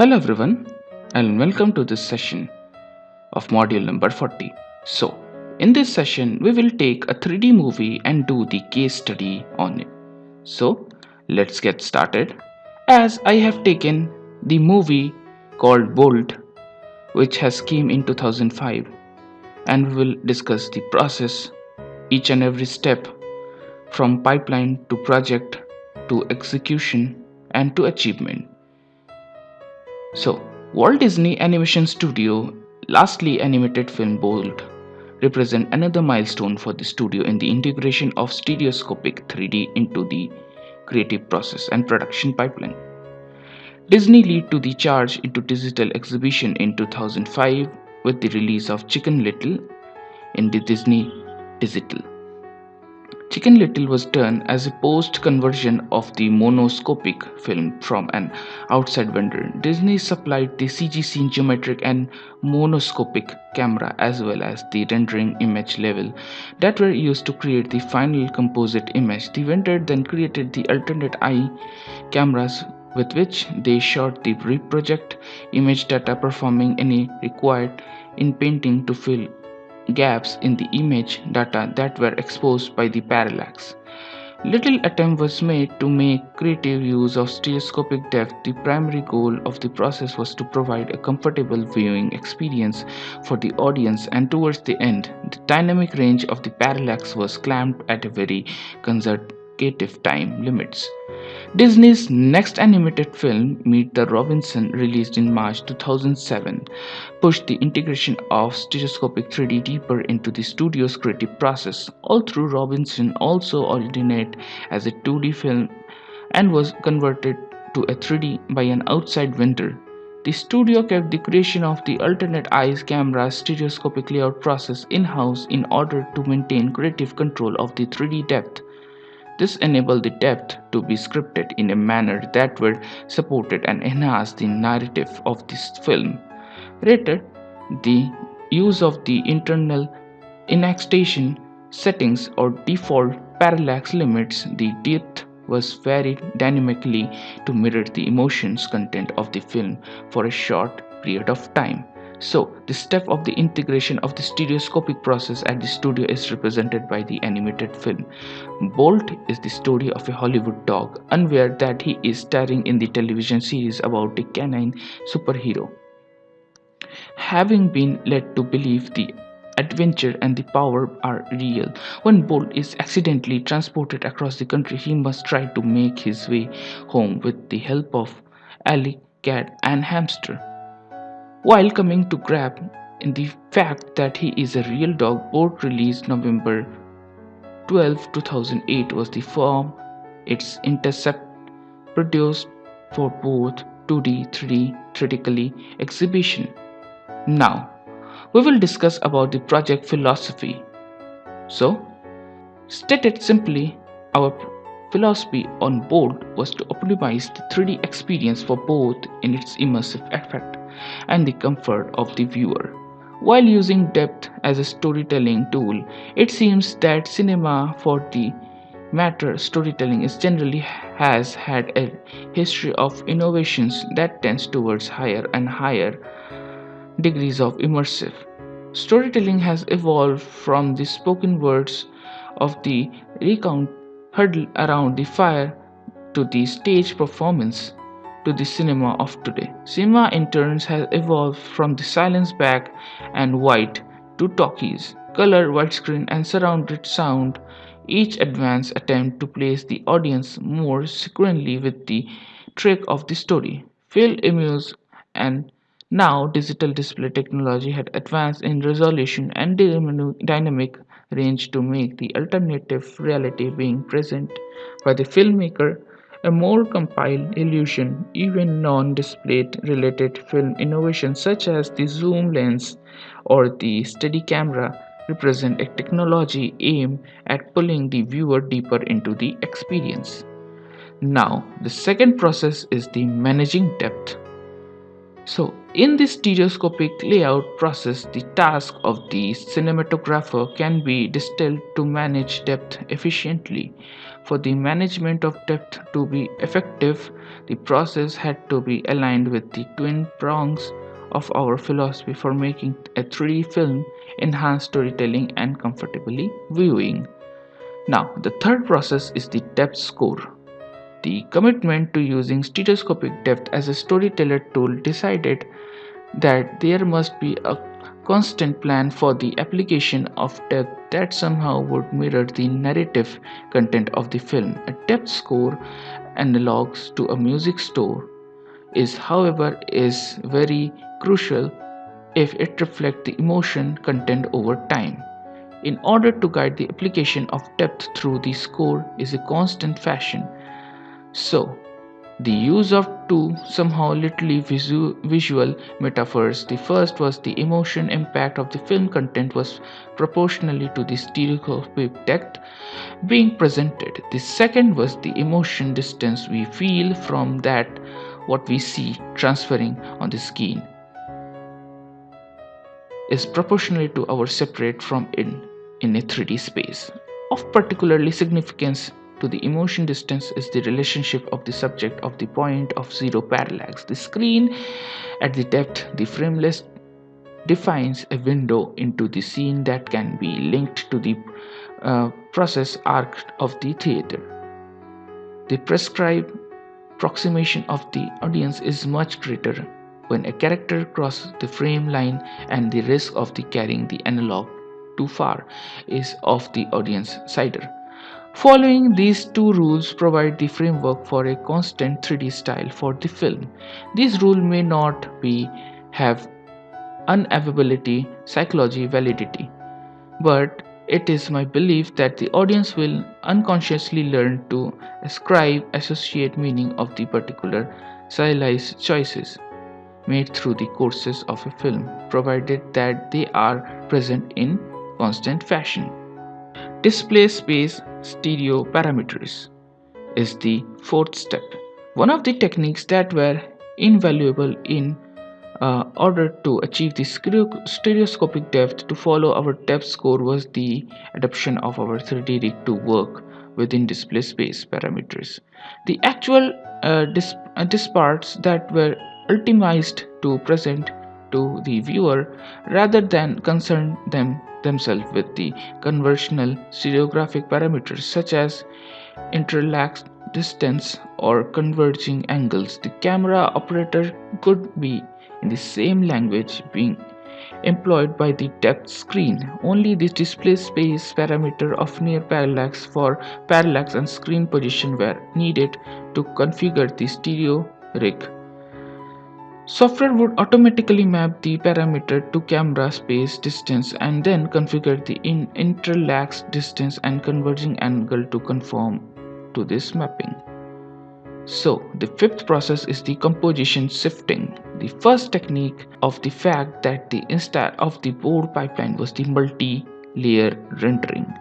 Hello everyone and welcome to this session of module number 40. So in this session we will take a 3D movie and do the case study on it. So let's get started. As I have taken the movie called Bolt which has came in 2005 and we will discuss the process each and every step from pipeline to project to execution and to achievement. So, Walt Disney Animation Studio lastly animated film Bolt represent another milestone for the studio in the integration of stereoscopic 3D into the creative process and production pipeline. Disney led to the charge into digital exhibition in 2005 with the release of Chicken Little in the Disney Digital. Chicken Little was done as a post-conversion of the monoscopic film from an outside vendor. Disney supplied the CG scene geometric and monoscopic camera as well as the rendering image level that were used to create the final composite image. The vendor then created the alternate eye cameras with which they shot the reproject image data performing any required in painting to fill gaps in the image data that were exposed by the parallax. Little attempt was made to make creative use of stereoscopic depth. The primary goal of the process was to provide a comfortable viewing experience for the audience and towards the end, the dynamic range of the parallax was clamped at a very time limits. Disney's next animated film, Meet the Robinson, released in March 2007, pushed the integration of stereoscopic 3D deeper into the studio's creative process. Although Robinson also originated as a 2D film and was converted to a 3D by an outside vendor, the studio kept the creation of the alternate eyes camera stereoscopic layout process in-house in order to maintain creative control of the 3D depth. This enabled the depth to be scripted in a manner that would support and enhance the narrative of this film. Later, the use of the internal indexation settings or default parallax limits the depth was varied dynamically to mirror the emotions content of the film for a short period of time. So, the step of the integration of the stereoscopic process at the studio is represented by the animated film. Bolt is the story of a Hollywood dog, unaware that he is starring in the television series about a canine superhero. Having been led to believe the adventure and the power are real. When Bolt is accidentally transported across the country, he must try to make his way home with the help of alley cat and hamster. While coming to grab in the fact that he is a real dog, Bolt released November 12, 2008 was the form its intercept produced for both 2D, 3D, critically exhibition. Now, we will discuss about the project philosophy. So, stated simply, our philosophy on Bolt was to optimize the 3D experience for both in its immersive effect and the comfort of the viewer. While using depth as a storytelling tool, it seems that cinema for the matter storytelling is generally has had a history of innovations that tends towards higher and higher degrees of immersive. Storytelling has evolved from the spoken words of the recount huddle around the fire to the stage performance to the cinema of today. Cinema in turns has evolved from the silence black and white to talkies, color, widescreen and surrounded sound. Each advance attempt to place the audience more securely with the trick of the story. Film image and now digital display technology had advanced in resolution and dynamic range to make the alternative reality being present by the filmmaker a more compiled illusion, even non-displayed related film innovations such as the zoom lens or the steady camera represent a technology aimed at pulling the viewer deeper into the experience. Now, the second process is the managing depth. So, In the stereoscopic layout process, the task of the cinematographer can be distilled to manage depth efficiently. For the management of depth to be effective, the process had to be aligned with the twin prongs of our philosophy for making a 3D film enhance storytelling and comfortably viewing. Now, the third process is the depth score. The commitment to using stereoscopic depth as a storyteller tool decided that there must be a constant plan for the application of depth that somehow would mirror the narrative content of the film. A depth score analogs to a music score is however is very crucial if it reflects the emotion content over time. In order to guide the application of depth through the score is a constant fashion. So, the use of two somehow literally visu visual metaphors. The first was the emotion impact of the film content was proportionally to the stereoscopic depth being presented. The second was the emotion distance we feel from that what we see transferring on the screen is proportionally to our separate from it in a 3D space. Of particularly significance to the emotion distance is the relationship of the subject of the point of zero parallax. The screen at the depth the frameless defines a window into the scene that can be linked to the uh, process arc of the theater. The prescribed approximation of the audience is much greater when a character crosses the frame line and the risk of the carrying the analog too far is of the audience sider. Following these two rules provide the framework for a constant 3D style for the film. This rule may not be have unavailability psychology validity, but it is my belief that the audience will unconsciously learn to ascribe associate meaning of the particular stylized choices made through the courses of a film, provided that they are present in constant fashion. Display space stereo parameters is the fourth step. One of the techniques that were invaluable in uh, order to achieve the stereoscopic depth to follow our depth score was the adoption of our 3D rig to work within display space parameters. The actual uh, dis uh, disparts that were optimized to present to the viewer rather than concern them themselves with the conventional stereographic parameters such as interaxial distance or converging angles. The camera operator could be in the same language being employed by the depth screen. Only the display space parameter of near parallax for parallax and screen position were needed to configure the stereo rig. Software would automatically map the parameter to camera space distance and then configure the in interaxial distance and converging angle to conform to this mapping. So, the fifth process is the composition sifting. The first technique of the fact that the install of the board pipeline was the multi-layer rendering.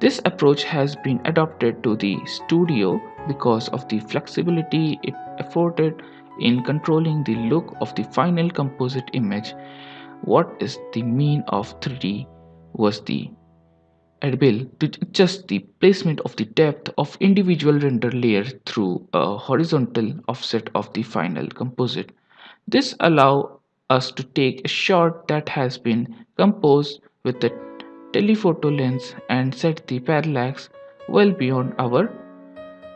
This approach has been adopted to the studio because of the flexibility it afforded in controlling the look of the final composite image. What is the mean of 3D was the able to adjust the placement of the depth of individual render layer through a horizontal offset of the final composite. This allows us to take a shot that has been composed with a telephoto lens and set the parallax well beyond our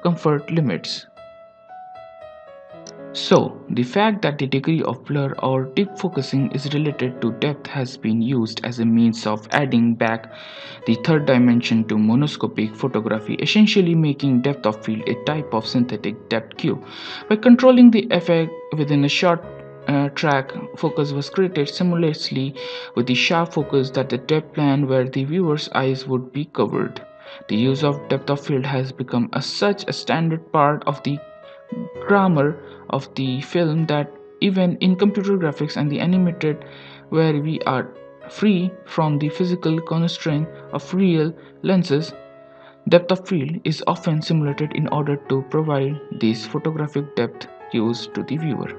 comfort limits. So, the fact that the degree of blur or deep focusing is related to depth has been used as a means of adding back the third dimension to monoscopic photography, essentially making depth of field a type of synthetic depth cue. By controlling the effect within a short uh, track, focus was created simultaneously with the sharp focus that the depth plan where the viewer's eyes would be covered. The use of depth of field has become a, such a standard part of the grammar of the film that even in computer graphics and the animated where we are free from the physical constraint of real lenses depth of field is often simulated in order to provide this photographic depth cues to the viewer.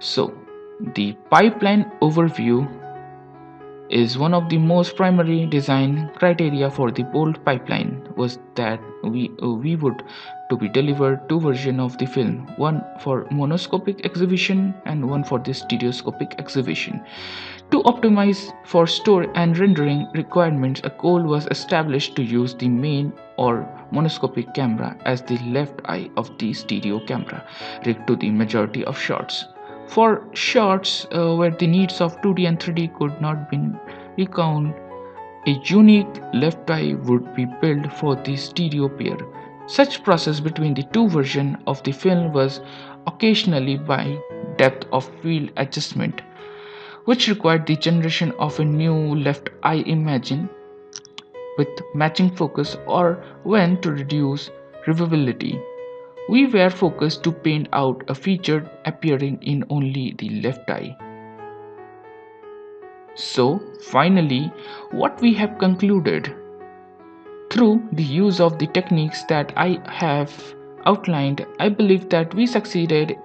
So the pipeline overview is one of the most primary design criteria for the Bolt pipeline was that we uh, we would to be delivered two versions of the film one for monoscopic exhibition and one for the stereoscopic exhibition. To optimize for store and rendering requirements a goal was established to use the main or monoscopic camera as the left eye of the stereo camera rigged to the majority of shots for shots uh, where the needs of 2D and 3D could not be recounted, a unique left eye would be built for the stereo pair. Such process between the two versions of the film was occasionally by depth of field adjustment, which required the generation of a new left eye imagine with matching focus or when to reduce reviewability. We were focused to paint out a feature appearing in only the left eye. So, finally, what we have concluded through the use of the techniques that I have outlined, I believe that we succeeded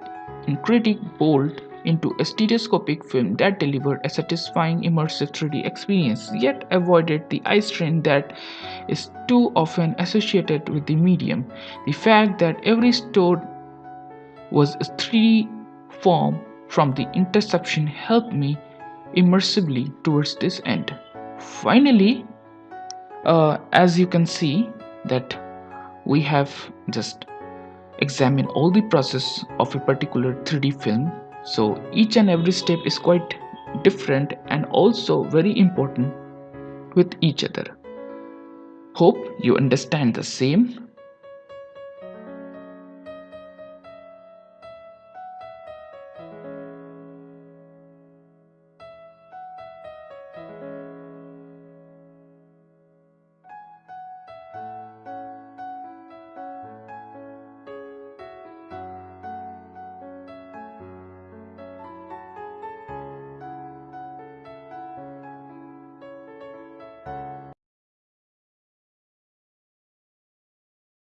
in creating Bolt into a stereoscopic film that delivered a satisfying immersive 3D experience, yet avoided the eye strain that is too often associated with the medium. The fact that every store was a 3D form from the interception helped me immersively towards this end. Finally, uh, as you can see that we have just examined all the process of a particular 3D film so each and every step is quite different and also very important with each other. Hope you understand the same